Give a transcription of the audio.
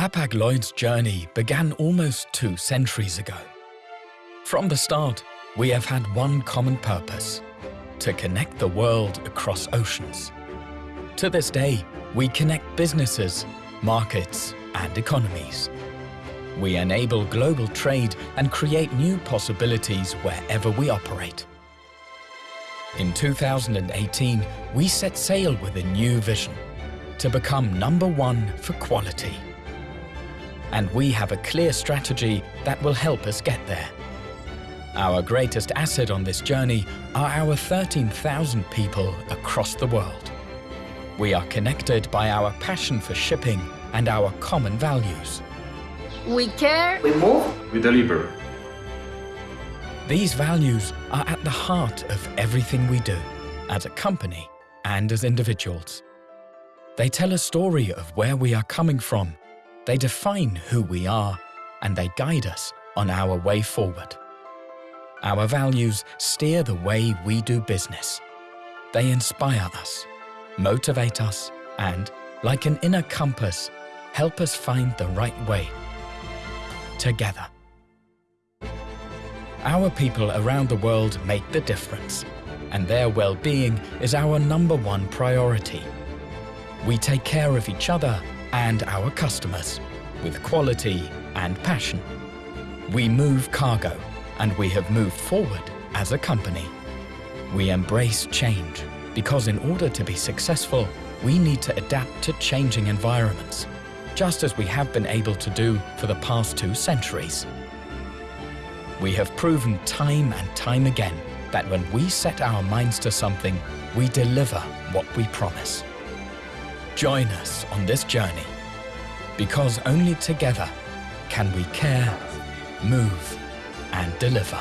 Hapag-Lloyd's journey began almost two centuries ago. From the start, we have had one common purpose, to connect the world across oceans. To this day, we connect businesses, markets and economies. We enable global trade and create new possibilities wherever we operate. In 2018, we set sail with a new vision, to become number one for quality. And we have a clear strategy that will help us get there. Our greatest asset on this journey are our 13,000 people across the world. We are connected by our passion for shipping and our common values. We care. We move. We deliver. These values are at the heart of everything we do, as a company and as individuals. They tell a story of where we are coming from, they define who we are, and they guide us on our way forward. Our values steer the way we do business. They inspire us, motivate us, and, like an inner compass, help us find the right way. Together. Our people around the world make the difference, and their well-being is our number one priority. We take care of each other and our customers with quality and passion. We move cargo and we have moved forward as a company. We embrace change because in order to be successful, we need to adapt to changing environments, just as we have been able to do for the past two centuries. We have proven time and time again that when we set our minds to something, we deliver what we promise. Join us on this journey, because only together can we care, move, and deliver.